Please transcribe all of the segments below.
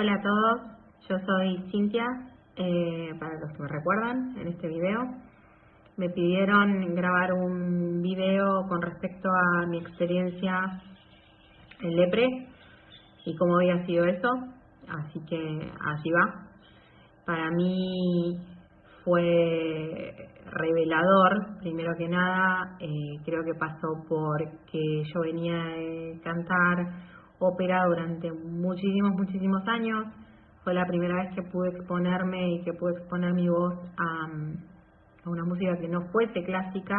Hola a todos, yo soy Cintia, eh, para los que me recuerdan en este video. Me pidieron grabar un video con respecto a mi experiencia en Lepre y cómo había sido eso, así que allí va. Para mí fue revelador, primero que nada, eh, creo que pasó porque yo venía de cantar ópera durante muchísimos, muchísimos años. Fue la primera vez que pude exponerme y que pude exponer mi voz a, a una música que no fuese clásica.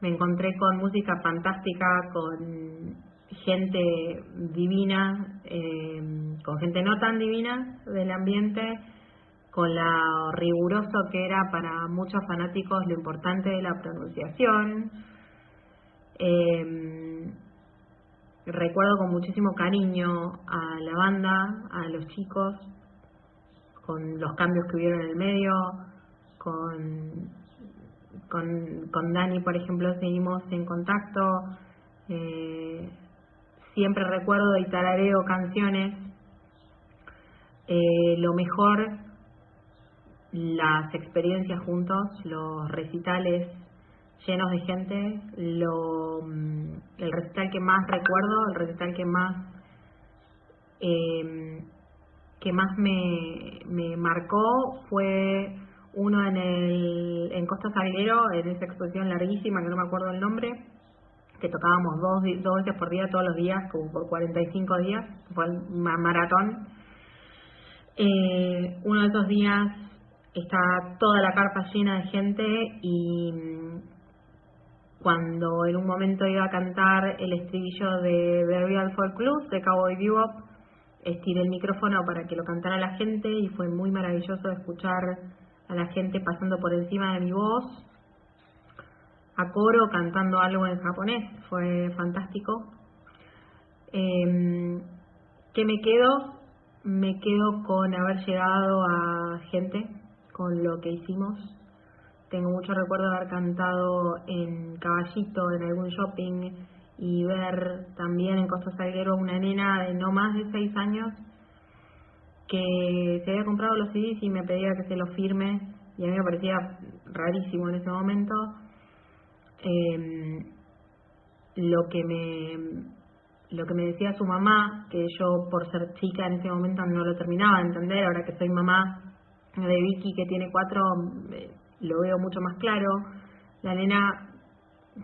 Me encontré con música fantástica, con gente divina, eh, con gente no tan divina del ambiente, con lo riguroso que era para muchos fanáticos lo importante de la pronunciación. Eh, recuerdo con muchísimo cariño a la banda, a los chicos, con los cambios que hubieron en el medio, con, con, Dani, por ejemplo, seguimos en contacto. Eh, siempre recuerdo y tarareo canciones. Eh, lo mejor, las experiencias juntos, los recitales llenos de gente, lo, mm, el recital que más recuerdo, el recital que más eh, que más me, me marcó fue uno en el en Costa Salguero, en esa exposición larguísima que no me acuerdo el nombre, que tocábamos dos, dos veces por día, todos los días, como por 45 días, fue un maratón. Eh, uno de esos días estaba toda la carpa llena de gente y mm, cuando en un momento iba a cantar el estribillo de The Real Folk Blues de Cowboy Bebop, estiré el micrófono para que lo cantara la gente y fue muy maravilloso escuchar a la gente pasando por encima de mi voz a coro cantando algo en japonés, fue fantástico. Eh, ¿Qué me quedo? Me quedo con haber llegado a gente, con lo que hicimos. Tengo mucho recuerdo de haber cantado en Caballito, en algún shopping, y ver también en Costa Salguero una nena de no más de seis años que se había comprado los CDs y me pedía que se los firme y a mí me parecía rarísimo en ese momento. Eh, lo que me lo que me decía su mamá, que yo por ser chica en ese momento no lo terminaba de entender, ahora que soy mamá de Vicky que tiene cuatro, eh, lo veo mucho más claro. La nena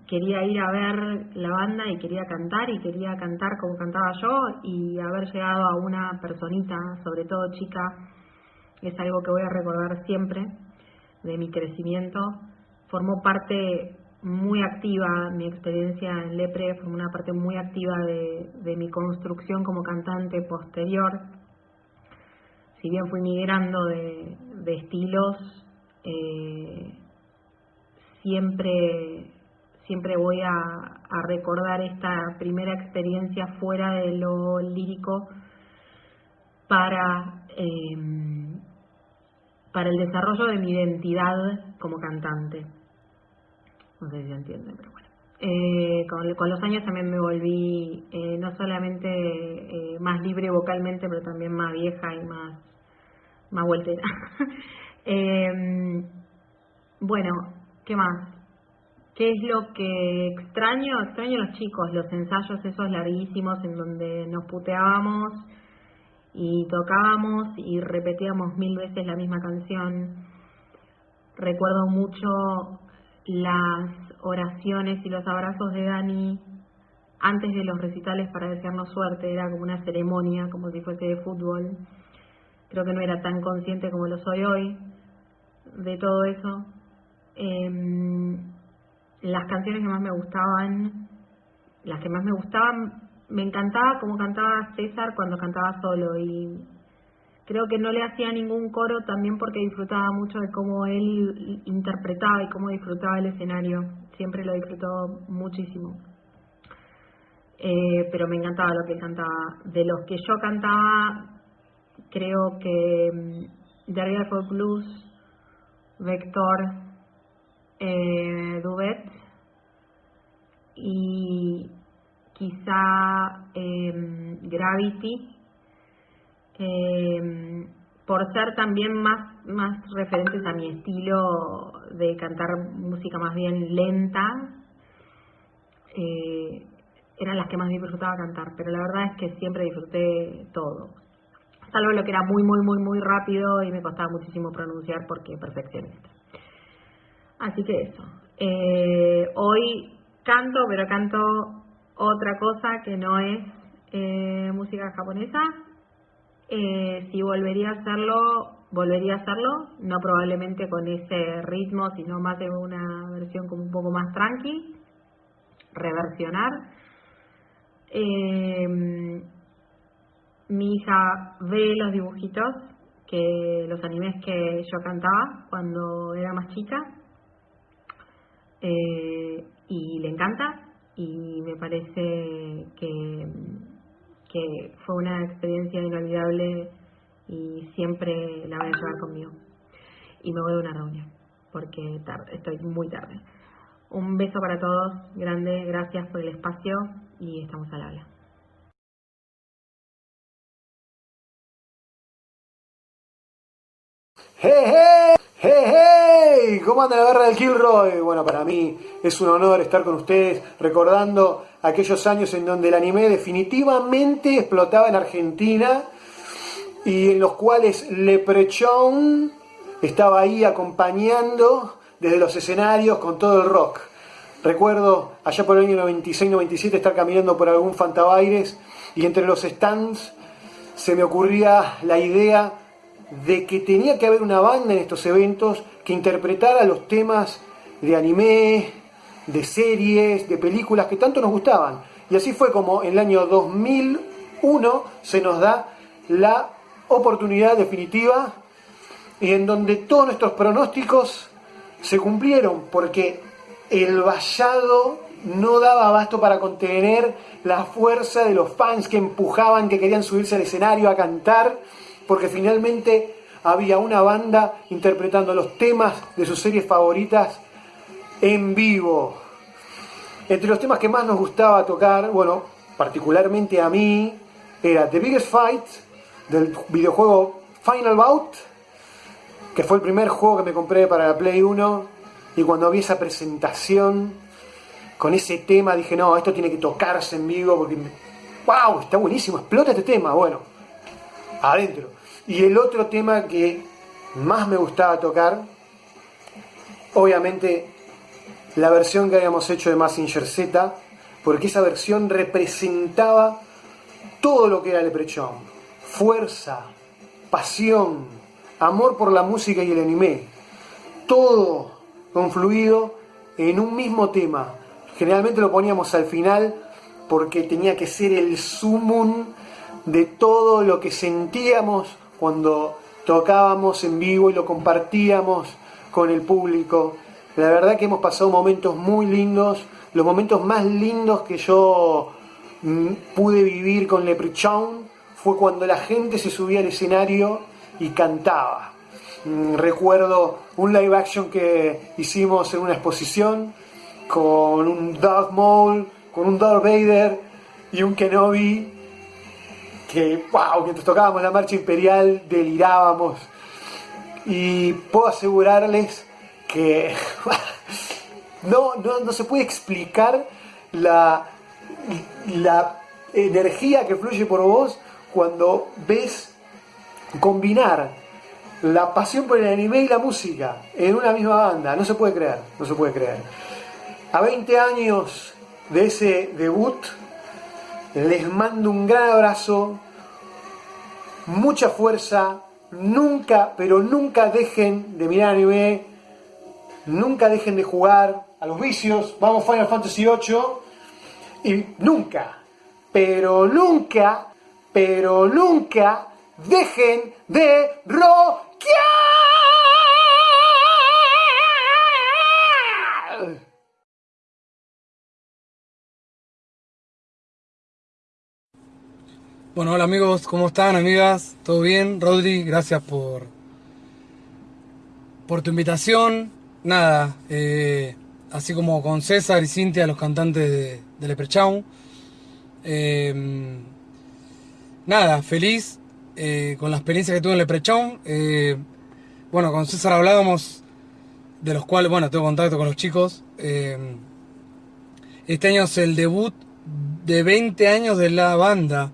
quería ir a ver la banda y quería cantar y quería cantar como cantaba yo y haber llegado a una personita, sobre todo chica, es algo que voy a recordar siempre de mi crecimiento. Formó parte muy activa, mi experiencia en Lepre fue una parte muy activa de, mi construcción como cantante posterior. Si bien fui migrando de, estilos, eh, siempre, siempre voy a, recordar esta primera experiencia fuera de lo lírico para, eh, para el desarrollo de mi identidad como cantante no sé si se entiende, pero bueno. Eh, con, los años también me volví eh, no solamente más libre vocalmente, pero también más vieja y más, más voltera. Bueno, ¿qué más? ¿Qué es lo que extraño? Extraño a los chicos, los ensayos esos larguísimos en donde nos puteábamos y tocábamos y repetíamos mil veces la misma canción. Recuerdo mucho las oraciones y los abrazos de Dani antes de los recitales para desearnos suerte, era como una ceremonia, como si fuese de fútbol. Creo que no era tan consciente como lo soy hoy de todo eso. Em, las canciones que más me gustaban, las que más me gustaban, me encantaba como cantaba César cuando cantaba solo y creo que no le hacía ningún coro también porque disfrutaba mucho de cómo él interpretaba y cómo disfrutaba el escenario. Siempre lo disfrutó muchísimo. Eh, pero me encantaba lo que cantaba. De los que yo cantaba, creo que mm, de for Blues, Vector, eh, Duet y quizá em, Gravity eh, por ser también más, más referentes a mi estilo de cantar música más bien lenta, eh, eran las que más disfrutaba cantar, pero la verdad es que siempre disfruté todo, salvo lo que era muy, muy, muy, muy rápido y me costaba muchísimo pronunciar porque perfeccionista. Así que eso. Eh, hoy canto, pero canto otra cosa que no es eh, música japonesa. Eh, si volvería a hacerlo, volvería a hacerlo, no probablemente con ese ritmo, sino más de una versión como un poco más tranqui, reversionar. Mi hija ve los dibujitos, que los animes que yo cantaba cuando era más chica, y le encanta, y me parece que, que fue una experiencia inolvidable y siempre la voy a llevar conmigo. Y me voy a una reunión porque estoy muy tarde. Un beso para todos, grande, gracias por el espacio y estamos al habla. ¡Hey, hey! ¡Hey, ¿Cómo anda la guerra del Kilroy? Bueno, para mí es un honor estar con ustedes recordando aquellos años en donde el anime definitivamente explotaba en Argentina y en los cuales Leprechaun estaba ahí acompañando desde los escenarios con todo el rock. Recuerdo allá por el año 96-97 estar caminando por algún Fantabaires y entre los stands se me ocurría la idea de que tenía que haber una banda en estos eventos que interpretara los temas de anime, de series, de películas que tanto nos gustaban. Y así fue como en el año 2001 se nos da la oportunidad definitiva y en donde todos nuestros pronósticos se cumplieron porque el vallado no daba abasto para contener la fuerza de los fans que empujaban, que querían subirse al escenario a cantar porque finalmente había una banda interpretando los temas de sus series favoritas en vivo. Entre los temas que más nos gustaba tocar, bueno, particularmente a mí, era The Biggest Fight del videojuego Final Bout, que fue el primer juego que me compré para la Play 1, y cuando vi esa presentación con ese tema dije, no, esto tiene que tocarse en vivo porque, wow, está buenísimo, explota este tema, bueno, adentro. Y el otro tema que más me gustaba tocar, obviamente la versión que habíamos hecho de Massinger Z, porque esa versión representaba todo lo que era Leprechaun. Fuerza, pasión, amor por la música y el anime. Todo confluido en un mismo tema. Generalmente lo poníamos al final porque tenía que ser el sumum de todo lo que sentíamos cuando tocábamos en vivo y lo compartíamos con el público. La verdad que hemos pasado momentos muy lindos, los momentos más lindos que yo mm, pude vivir con Leprechaun fue cuando la gente se subía al escenario y cantaba. Mm, recuerdo un live action que hicimos en una exposición con un Darth Maul, con un Darth Vader y un Kenobi que, wow, mientras tocábamos la marcha imperial delirábamos. Y puedo asegurarles que no, no, se puede explicar la, la energía que fluye por vos cuando ves combinar la pasión por el anime y la música en una misma banda. No se puede creer, no se puede creer. A 20 años de ese debut, les mando un gran abrazo, mucha fuerza, nunca, pero nunca dejen de mirar anime, nunca dejen de jugar a los vicios, vamos Final Fantasy VIII, y nunca, pero nunca, pero nunca dejen de rockear. Bueno, hola amigos, ¿cómo están, amigas? ¿Todo bien? Rodri, gracias por, por tu invitación. Nada, eh, así como con César y Cintia, los cantantes de, de Leprechaun. Em, nada, feliz eh, con la experiencia que tuve en Leprechaun. Eh, bueno, con César hablábamos, de los cuales, bueno, tengo contacto con los chicos. Eh, este año es el debut de 20 años de la banda.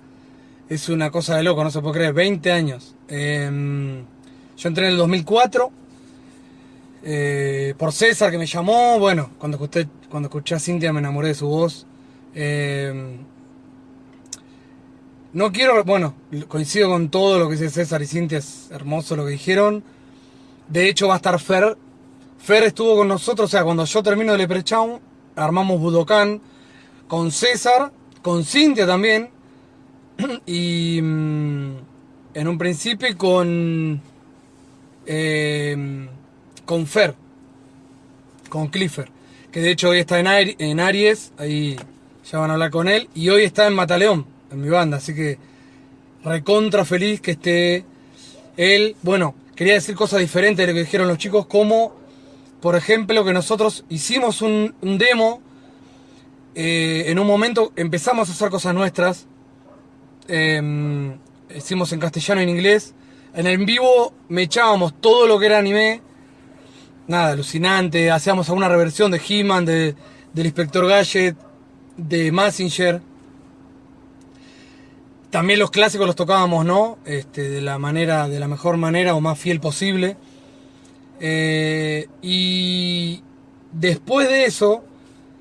Es una cosa de loco, no se puede creer, 20 años. yo entré en el 2004 por César que me llamó. Bueno, cuando escuché, cuando escuché a Cintia me enamoré de su voz. No quiero, bueno, coincido con todo lo que dice César y Cintia, es hermoso lo que dijeron. De hecho va a estar Fer. Fer estuvo con nosotros, o sea, cuando yo termino de Leprechaun, armamos Budokan con César, con Cintia también, y mm, en un principio con, em, con Fer, con Clifford, que de hecho hoy está en, Aries, ahí ya van a hablar con él, y hoy está en Mataleón en mi banda, así que recontra feliz que esté él. Bueno, quería decir cosas diferentes de lo que dijeron los chicos, como por ejemplo que nosotros hicimos un, demo, eh, en un momento empezamos a hacer cosas nuestras, em, hicimos en castellano y en inglés, en el vivo me echábamos todo lo que era anime, nada, alucinante, hacíamos alguna reversión de He-Man, de, del Inspector Gadget, de Massinger, también los clásicos los tocábamos, ¿no? Este, de la manera, de la mejor manera o más fiel posible. Eh, y después de eso,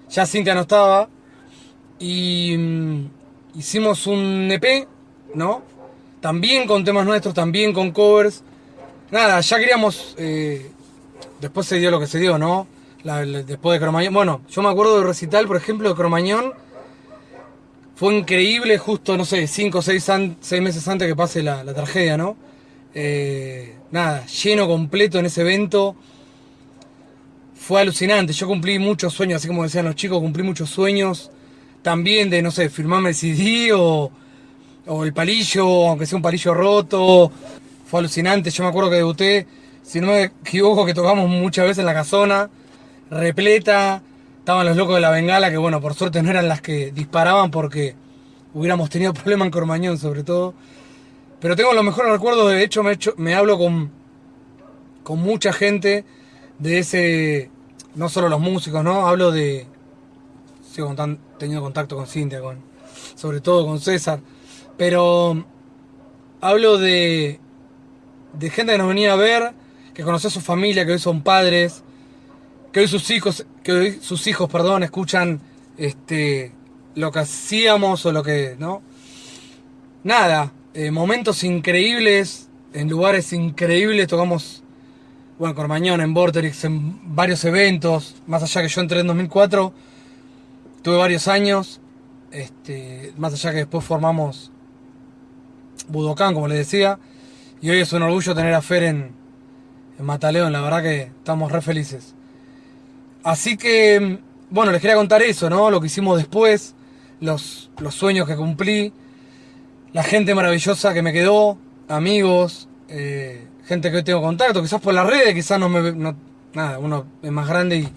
ya Cintia no estaba. Y mm, hicimos un EP, ¿no? También con temas nuestros, también con covers. Nada, ya queríamos. Eh, después se dio lo que se dio, ¿no? después de Cromañón. Bueno, yo me acuerdo de recital, por ejemplo, de Cromañón fue increíble justo, no sé, cinco o seis, meses antes que pase la, tragedia, ¿no? Eh, nada, lleno completo en ese evento. Fue alucinante, yo cumplí muchos sueños, así como decían los chicos, cumplí muchos sueños. También de, no sé, firmarme el CD o, el palillo, aunque sea un palillo roto. Fue alucinante, yo me acuerdo que debuté, si no me equivoco, que tocamos muchas veces en la casona, repleta Estaban los locos de la bengala, que bueno, por suerte no eran las que disparaban porque hubiéramos tenido problema en Cormañón sobre todo. Pero tengo los mejores recuerdos, de hecho me, hecho, me hablo con, con mucha gente de ese, no solo los músicos, ¿no? Hablo de, sigo teniendo contacto con Cintia, con, sobre todo con César, pero hablo de, de gente que nos venía a ver, que conoció a su familia, que hoy son padres, que hoy sus hijos, que hoy sus hijos, perdón, escuchan este lo que hacíamos o lo que, ¿no? Nada, eh, momentos increíbles, en lugares increíbles, tocamos, bueno, Cormañón, en Vorterix, en varios eventos, más allá que yo entré en 2004, tuve varios años, este, más allá que después formamos Budokan, como les decía, y hoy es un orgullo tener a Fer en, en Mataleón, la verdad que estamos re felices. Así que, bueno, les quería contar eso, ¿no? Lo que hicimos después, los, los sueños que cumplí, la gente maravillosa que me quedó, amigos, eh, gente que hoy tengo contacto, quizás por las redes, quizás no me... nada, uno es más grande y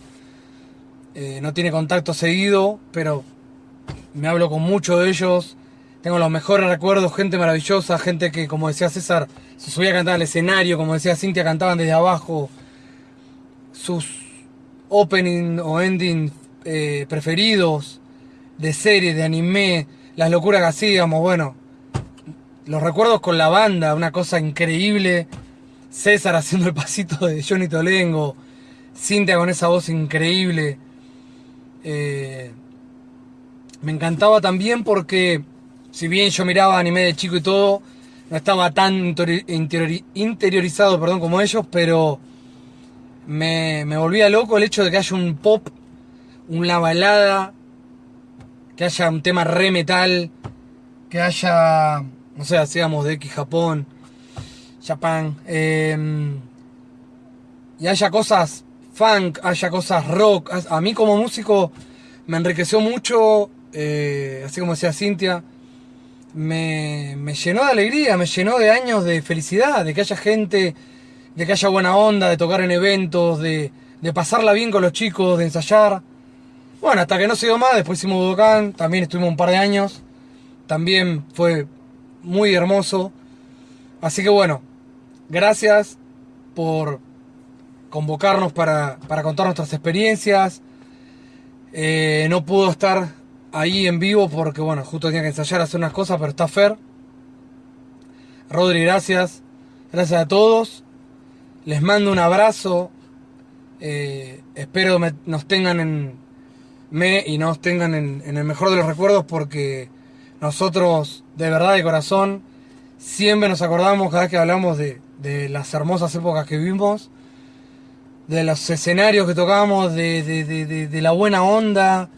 eh, no tiene contacto seguido, pero me hablo con muchos de ellos, tengo los mejores recuerdos, gente maravillosa, gente que, como decía César, se subía a cantar al escenario, como decía Cintia, cantaban desde abajo sus opening o ending eh, preferidos de series, de anime, las locuras que hacíamos, bueno, los recuerdos con la banda, una cosa increíble. César haciendo el pasito de Johnny Tolengo, Cintia con esa voz increíble. Eh, me encantaba también porque, si bien yo miraba anime de chico y todo, no estaba tan interiorizado perdón, como ellos, pero me, me volvía loco el hecho de que haya un pop, una balada, que haya un tema re metal, que haya, no sé, hacíamos de X Japón, Japan, em, y haya cosas funk, haya cosas rock. A mí como músico me enriqueció mucho, eh, así como decía Cintia, me, me llenó de alegría, me llenó de años de felicidad, de que haya gente de que haya buena onda, de tocar en eventos, de, pasarla bien con los chicos, de ensayar. Bueno, hasta que no se dio más, después hicimos Budokan, también estuvimos un par de años, también fue muy hermoso. Así que bueno, gracias por convocarnos para, para contar nuestras experiencias. Eh, no pudo estar ahí en vivo porque, bueno, justo tenía que ensayar, hacer unas cosas, pero está Fer. Rodri, gracias. Gracias a todos. Les mando un abrazo. Eh, espero nos tengan en me y nos tengan en, en el mejor de los recuerdos porque nosotros, de verdad, de corazón, siempre nos acordamos cada vez que hablamos de, de las hermosas épocas que vivimos, de los escenarios que tocamos, de, de, de, la buena onda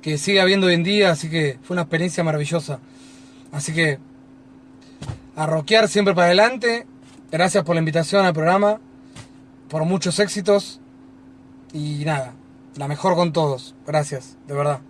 que sigue habiendo hoy en día, así que fue una experiencia maravillosa. Así que a rockear siempre para adelante. Gracias por la invitación al programa, por muchos éxitos y nada, la mejor con todos. Gracias, de verdad.